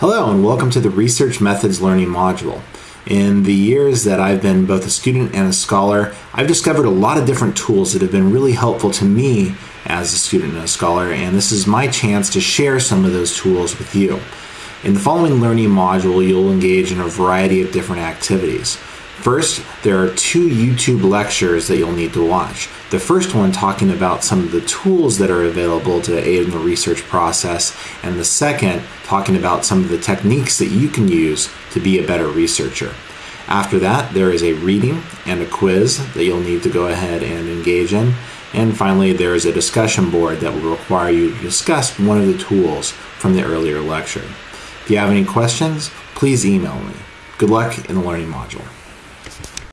Hello, and welcome to the Research Methods Learning module. In the years that I've been both a student and a scholar, I've discovered a lot of different tools that have been really helpful to me as a student and a scholar, and this is my chance to share some of those tools with you. In the following learning module, you'll engage in a variety of different activities. First, there are two YouTube lectures that you'll need to watch. The first one talking about some of the tools that are available to aid in the research process, and the second talking about some of the techniques that you can use to be a better researcher. After that, there is a reading and a quiz that you'll need to go ahead and engage in. And finally, there is a discussion board that will require you to discuss one of the tools from the earlier lecture. If you have any questions, please email me. Good luck in the learning module.